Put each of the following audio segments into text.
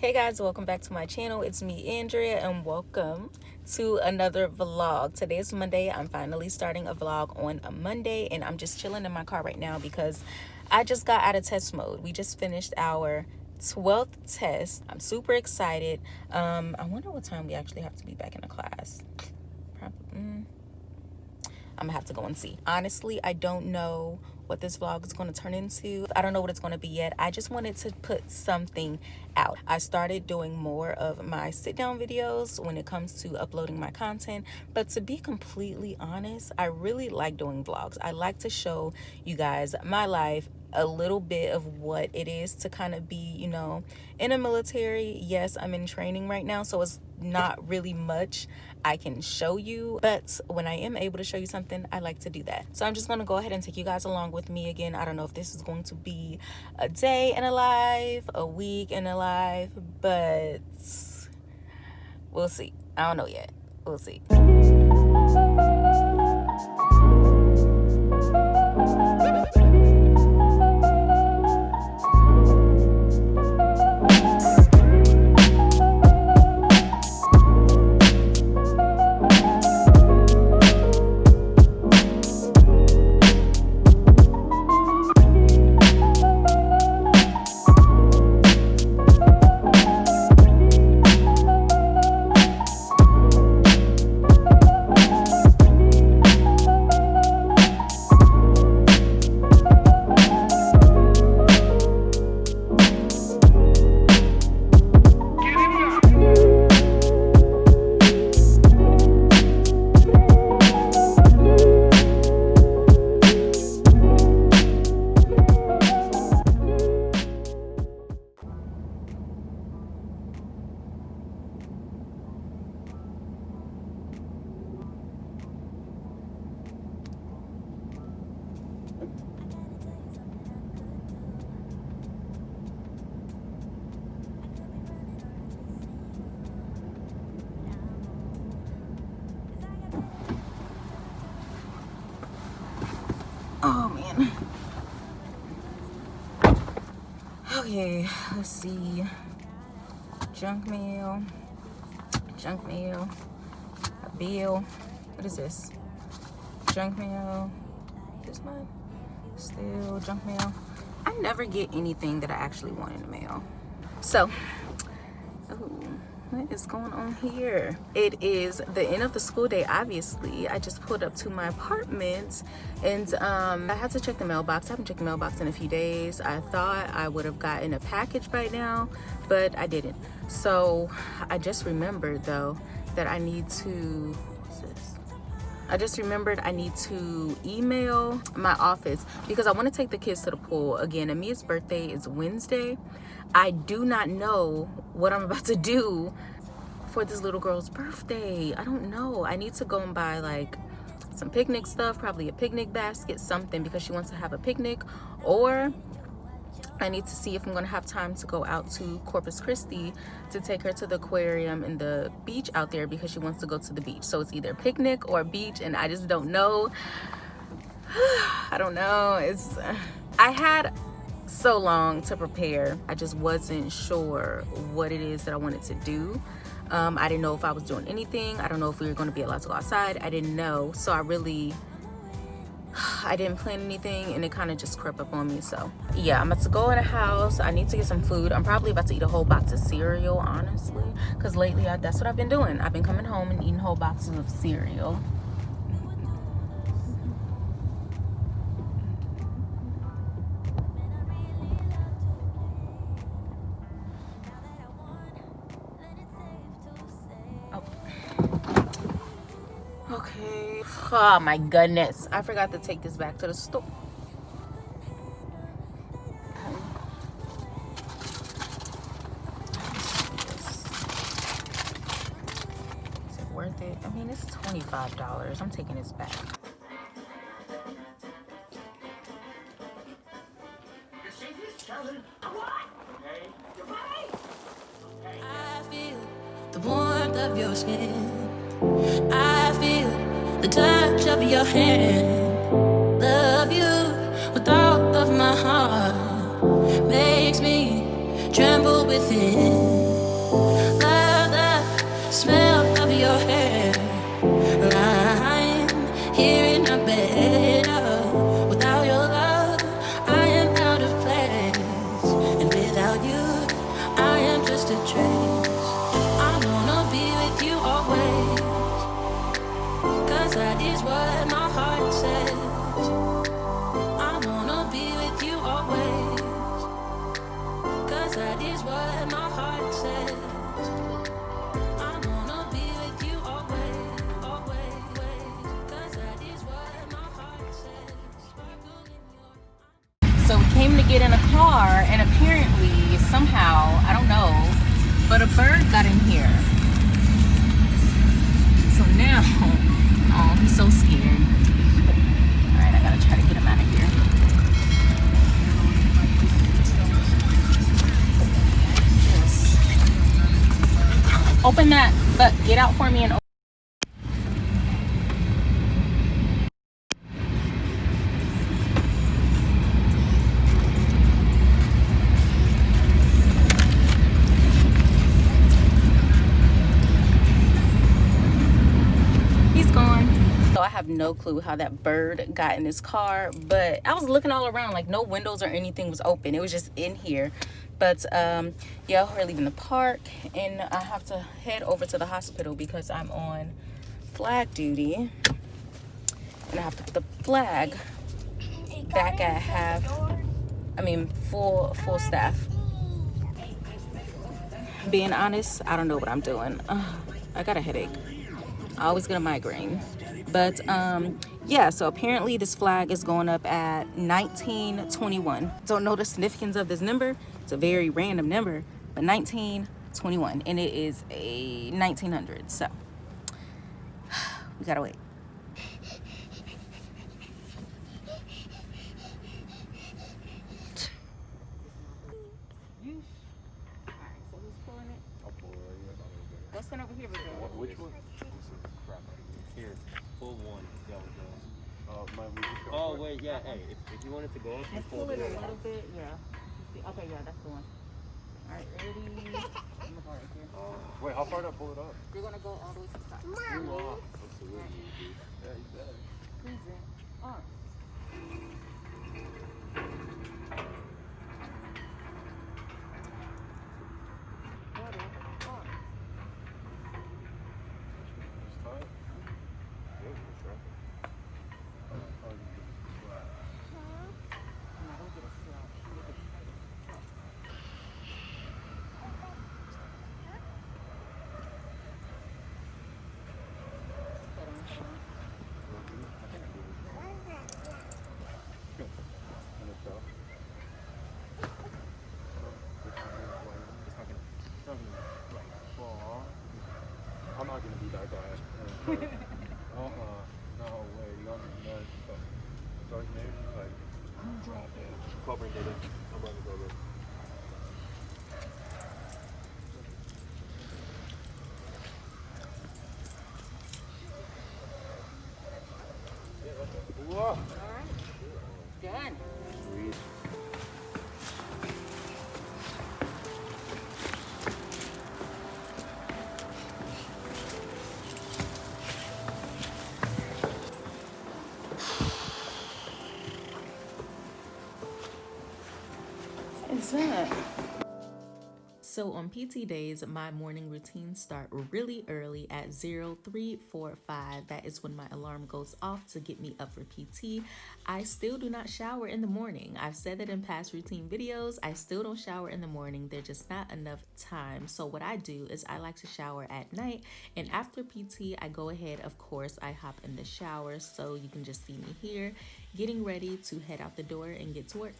hey guys welcome back to my channel. It's me andrea and welcome to another vlog. Today is monday. I'm finally starting a vlog on a monday and i'm just chilling in my car right now because i just got out of test mode. We just finished our 12th test. I'm super excited. Um i wonder what time we actually have to be back in the class. Probably, mm, i'm gonna have to go and see. Honestly i don't know what this vlog is going to turn into. I don't know what it's going to be yet. I just wanted to put something out. I started doing more of my sit down videos when it comes to uploading my content. But to be completely honest, I really like doing vlogs. I like to show you guys my life a little bit of what it is to kind of be you know in a military yes i'm in training right now so it's not really much i can show you but when i am able to show you something i like to do that so i'm just going to go ahead and take you guys along with me again i don't know if this is going to be a day in a life a week in a life but we'll see. I don't know yet. We'll see Okay, let's see. Junk mail. Junk mail. A bill. What is this? Junk mail. This mine? Still junk mail. I never get anything that I actually want in the mail. So, what is going on here? It is the end of the school day obviously. I just pulled up to my apartment and um, i had to check the mailbox. I haven't checked the mailbox in a few days. I thought i would have gotten a package by now but i didn't. So i just remembered though that i need to I just remembered I need to email my office because I want to take the kids to the pool. Again, Amia's birthday is Wednesday. I do not know what I'm about to do for this little girl's birthday. I don't know. I need to go and buy like some picnic stuff, probably a picnic basket, something because she wants to have a picnic or I need to see if I'm gonna have time to go out to Corpus Christi to take her to the aquarium and the beach out there because she wants to go to the beach. So it's either picnic or beach and I just don't know. I don't know. It's I had so long to prepare. I just wasn't sure what it is that I wanted to do. Um, I didn't know if I was doing anything. I don't know if we were to be allowed to go outside. I didn't know. So I really, I didn't plan anything and it kind of just crept up on me. So yeah, I'm about to go in a house. I need to get some food. I'm probably about to eat a whole box of cereal, honestly. Because lately, I, that's what I've been doing. I've been coming home and eating whole boxes of cereal. Okay. Oh my goodness. I forgot to take this back to the store. Is it worth it? I mean, it's $25. I'm taking this back. Within. with. But a bird got in here. So now, oh, he's so scared. All right, I gotta try to get him out of here. Open that, but get out for me and clue how that bird got in his car but i was looking all around like no windows or anything was open. It was just in here. But um yeah we're leaving the park and i have to head over to the hospital because i'm on flag duty and i have to put the flag back at half i mean full full staff. Being honest i don't know what i'm doing. I got a headache. I always get a migraine but um yeah so apparently this flag is going up at 1921 don't know the significance of this number. It's a very random number but 1921 and it is a 1900 so. We gotta wait. Over here, Which one? Here pull one, see how it goes. Uh, my, oh, wait, yeah, hey, if, if you wanted to go, just pull it a little bit, yeah. Okay, yeah, that's the one. All right, ready? I'm gonna go right here. Uh, wait, how far do I pull it up? You're gonna go all the way to the top. Mommy. Absolutely, right. Yeah, he's dead. Who's in? Oh. not gonna be that guy. Uh-uh. No way. Y'all be nuts. So, Sergeant Name's like, drop it. Cobra did it. I'm running Cobra. Whoa. All right. So on PT days, my morning routines start really early at 0345. That is when my alarm goes off to get me up for PT. I still do not shower in the morning. I've said that in past routine videos. I still don't shower in the morning. There's just not enough time. So what I do is I like to shower at night. And after PT, I go ahead, of course, I hop in the shower. So you can just see me here getting ready to head out the door and get to work.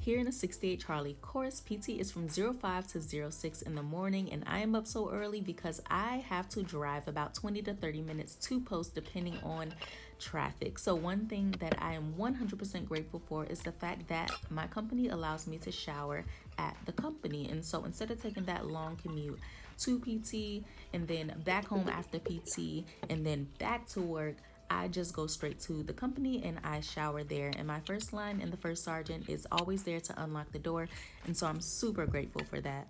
Here in the 68 Charlie course, PT is from 05 to 06 in the morning and I am up so early because I have to drive about 20 to 30 minutes to post depending on traffic. So one thing that I am 100% grateful for is the fact that my company allows me to shower at the company. And so instead of taking that long commute to PT and then back home after PT and then back to work, I just go straight to the company and I shower there. And my first line and the first sergeant is always there to unlock the door. And so I'm super grateful for that.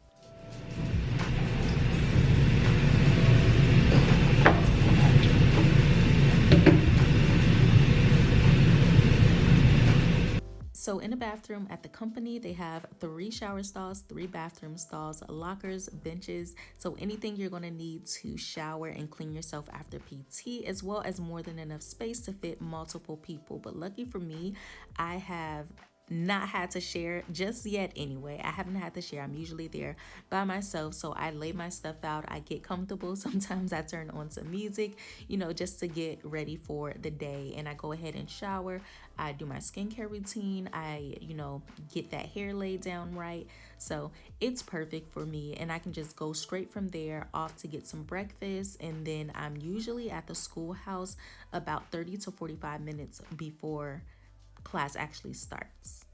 So in a bathroom at the company, they have three shower stalls, three bathroom stalls, lockers, benches. So anything you're going to need to shower and clean yourself after PT, as well as more than enough space to fit multiple people. But lucky for me, I have not had to share just yet anyway. I haven't had to share. I'm usually there by myself. So I lay my stuff out. I get comfortable. Sometimes I turn on some music, you know, just to get ready for the day. And I go ahead and shower. I do my skincare routine. I, you know, get that hair laid down right. So it's perfect for me. And I can just go straight from there off to get some breakfast. And then I'm usually at the schoolhouse about 30 to 45 minutes before class actually starts.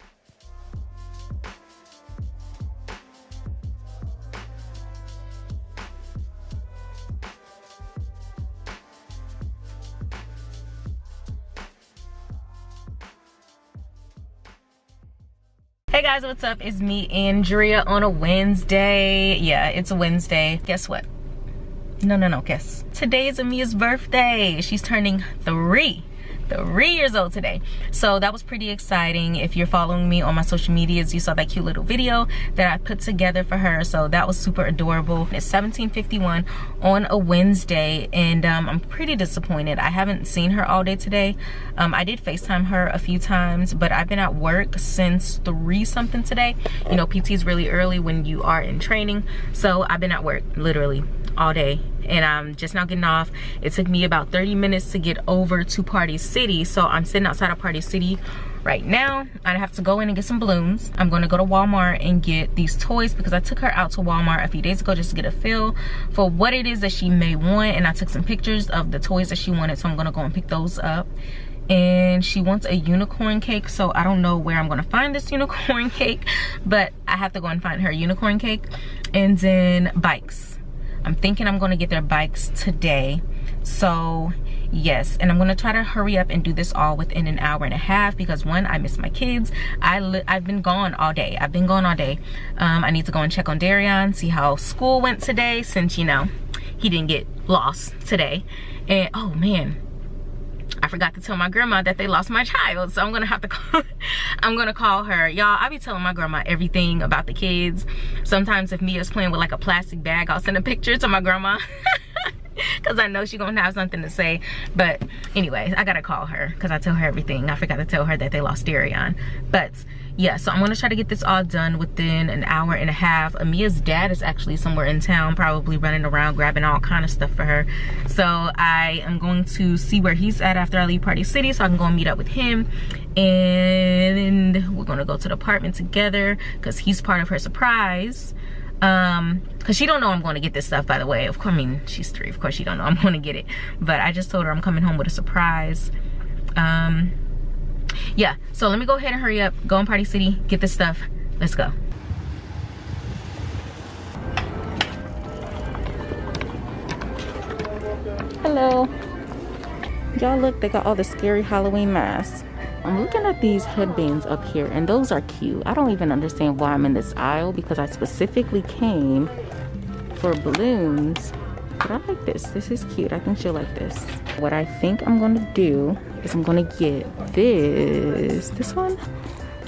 Hey guys, what's up? It's me, Andrea, on a Wednesday. Yeah, it's a Wednesday. Guess what? No, no, no, guess. Today is Amia's birthday. She's turning three three years old today. So that was pretty exciting. If you're following me on my social medias you saw that cute little video that i put together for her. So that was super adorable. It's 1751 on a wednesday and um, i'm pretty disappointed. I haven't seen her all day today. Um, i did facetime her a few times but i've been at work since three something today. You know pt is really early when you are in training. So i've been at work literally all day. And I'm just now getting off. It took me about 30 minutes to get over to Party City. So I'm sitting outside of Party City right now. I have to go in and get some balloons. I'm gonna go to Walmart and get these toys because I took her out to Walmart a few days ago just to get a feel for what it is that she may want. And I took some pictures of the toys that she wanted. So I'm gonna go and pick those up and she wants a unicorn cake so i don't know where i'm gonna find this unicorn cake but i have to go and find her unicorn cake and then bikes I'm thinking I'm gonna get their bikes today. So yes, and I'm gonna try to hurry up and do this all within an hour and a half because one, I miss my kids. I I've been gone all day. I've been gone all day. Um, I need to go and check on Darian, see how school went today since, you know, he didn't get lost today. And oh man, I forgot to tell my grandma that they lost my child. So I'm gonna have to call, I'm gonna call her. Y'all, I'll be telling my grandma everything about the kids. Sometimes if Mia's playing with like a plastic bag, I'll send a picture to my grandma. because I know she's gonna have something to say. But anyways, I gotta call her because I tell her everything. I forgot to tell her that they lost Darian. But yeah, so I'm gonna try to get this all done within an hour and a half. Amia's dad is actually somewhere in town, probably running around grabbing all kind of stuff for her. So I am going to see where he's at after I leave Party City so I can go and meet up with him. And we're gonna go to the apartment together because he's part of her surprise um because she don't know i'm going to get this stuff by the way. Of course i mean she's three. Of course she don't know i'm going to get it. But i just told her i'm coming home with a surprise. Um yeah so let me go ahead and hurry up go in party city get this stuff. Let's go. Hello. Y'all look they got all the scary halloween masks I'm looking at these headbands up here and those are cute. I don't even understand why I'm in this aisle because I specifically came for balloons. But I like this. This is cute. I think she'll like this. What I think I'm going to do is I'm going to get this. This one?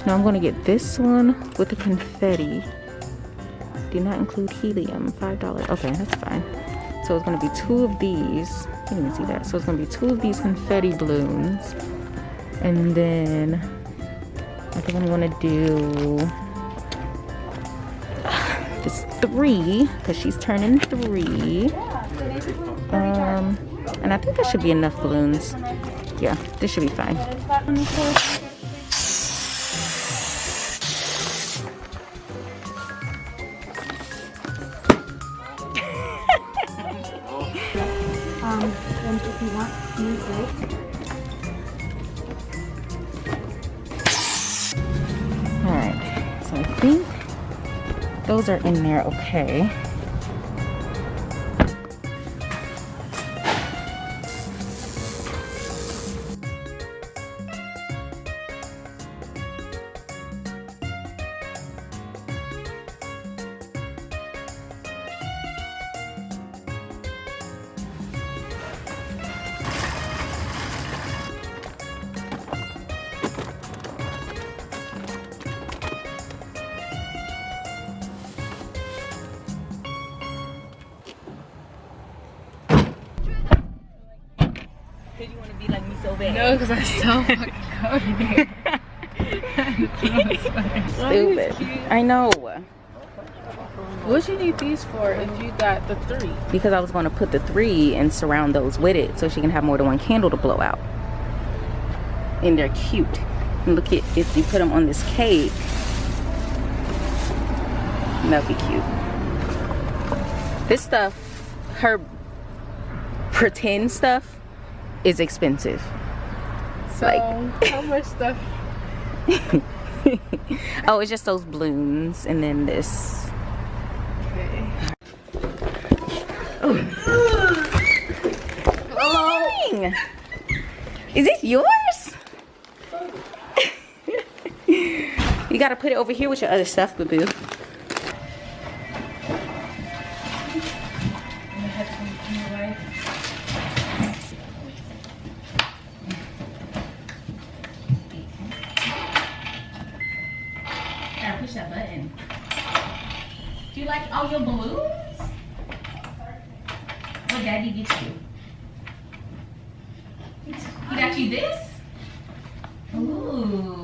No, I'm going to get this one with the confetti. Do not include helium. $5. Okay, that's fine. So it's going to be two of these. You can see that. So it's going to be two of these confetti balloons and then I think I'm gonna do this three because she's turning three. Um and I think that should be enough balloons. Yeah this should be fine. Um and if you want music those are in there okay. No, because I'm so fucking cold Stupid. I know. What you need these for if you got the three? Because I was going to put the three and surround those with it so she can have more than one candle to blow out. And they're cute. And look at if you put them on this cake. That'd be cute. This stuff, her pretend stuff, is expensive. So Like- how much stuff? oh, it's just those blooms and then this. Okay. Oh. Dang! Is this yours? you gotta put it over here with your other stuff, boo daddy get you? He got you this? Ooh.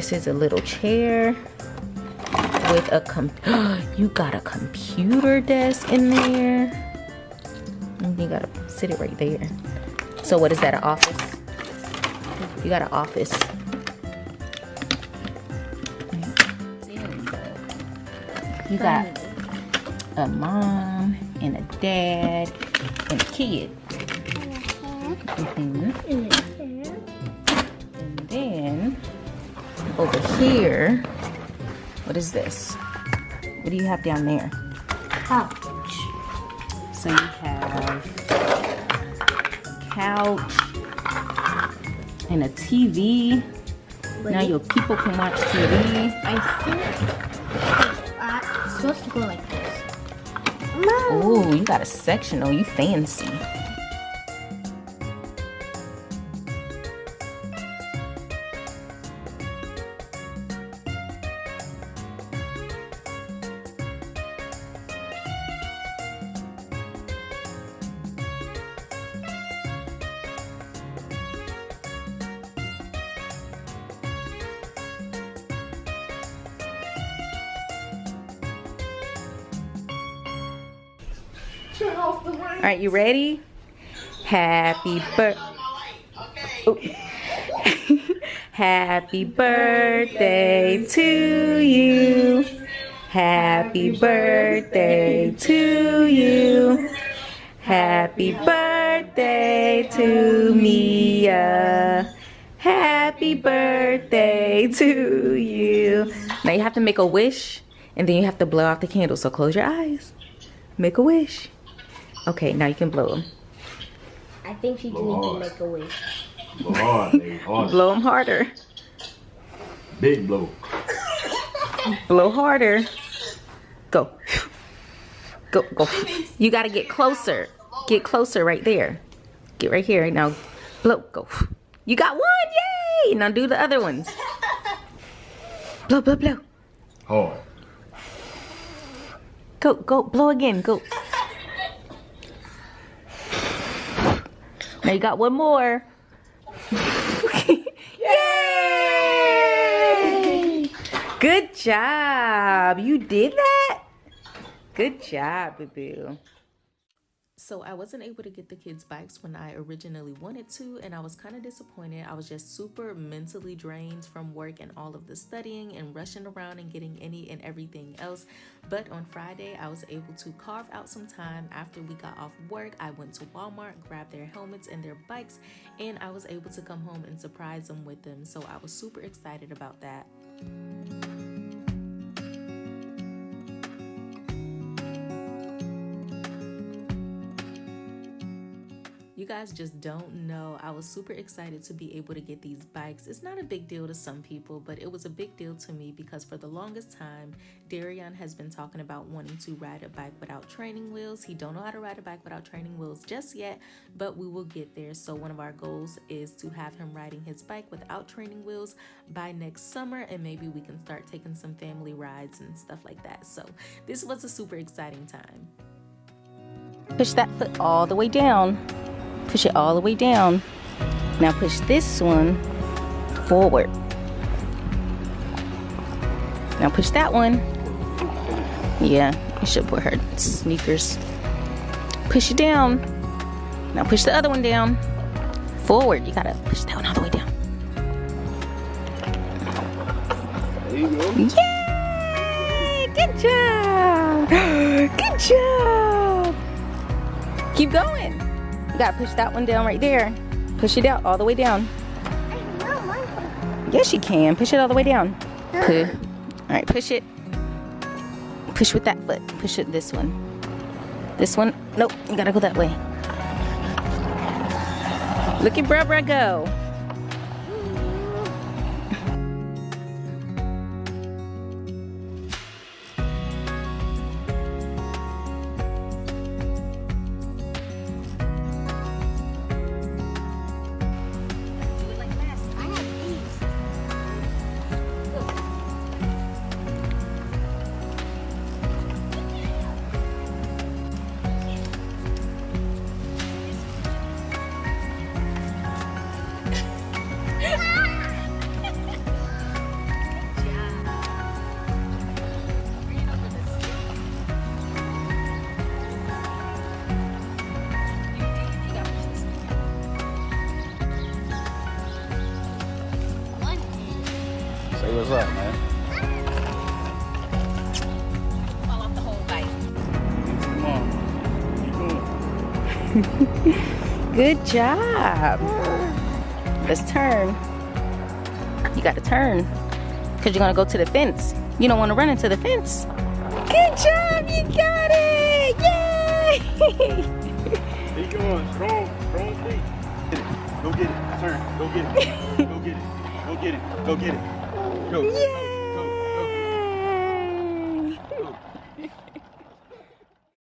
This is a little chair with a com. you got a computer desk in there. You gotta sit it right there. So what is that? An office? You got an office. You got a mom and a dad and a kid. Mhm. And over here, what is this? What do you have down there? Couch. So you have a couch and a TV. Now your people can watch TV. I think uh, it's supposed to go like this. Oh, you got a sectional. You fancy. Right, you ready? Happy birthday. Happy birthday to you. Happy birthday to you. Happy birthday to Mia. Happy birthday to you. Now you have to make a wish and then you have to blow out the candle. So close your eyes. Make a wish. Okay, now you can blow them. I think she just needs to make a wish. Blow hard, baby. Hard. Blow them harder. Big blow. Blow harder. Go. Go, go. You gotta get closer. Get closer right there. Get right here. Right now blow. Go. You got one. Yay! Now do the other ones. Blow, blow, blow. Hard. Go, go, blow again. Go. You got one more. Yay! Good job. You did that? Good job, boo boo. So I wasn't able to get the kids' bikes when I originally wanted to, and I was kind of disappointed. I was just super mentally drained from work and all of the studying and rushing around and getting any and everything else. But on Friday, I was able to carve out some time after we got off work. I went to Walmart, grabbed their helmets and their bikes, and I was able to come home and surprise them with them. So I was super excited about that. Guys just don't know, I was super excited to be able to get these bikes. It's not a big deal to some people, but it was a big deal to me because for the longest time, Darian has been talking about wanting to ride a bike without training wheels. He don't know how to ride a bike without training wheels just yet, but we will get there. So one of our goals is to have him riding his bike without training wheels by next summer and maybe we can start taking some family rides and stuff like that. So this was a super exciting time. Push that foot all the way down. Push it all the way down. Now push this one forward. Now push that one. Yeah, you should put her sneakers. Push it down. Now push the other one down. Forward. You gotta push that one all the way down. There you go. Yay! Good job! Good job! Keep going. Gotta push that one down right there. Push it out all the way down. Yes, you can. Push it all the way down. Push. All right, push it. Push with that foot. Push it this one. This one. Nope, you gotta go that way. Look at Bruh go. Hand. Say what's up, man. Fall off the whole bike. Come on. Keep going. Good job. Let's turn. You gotta turn. Because you're gonna go to the fence. You don't wanna run into the fence. Good job, you got it! Yay! Keep going. Strong. Strong feet. Get it. Go get it. Turn. Go get it. Go get it. Go get it. Go get it. Go. Yay!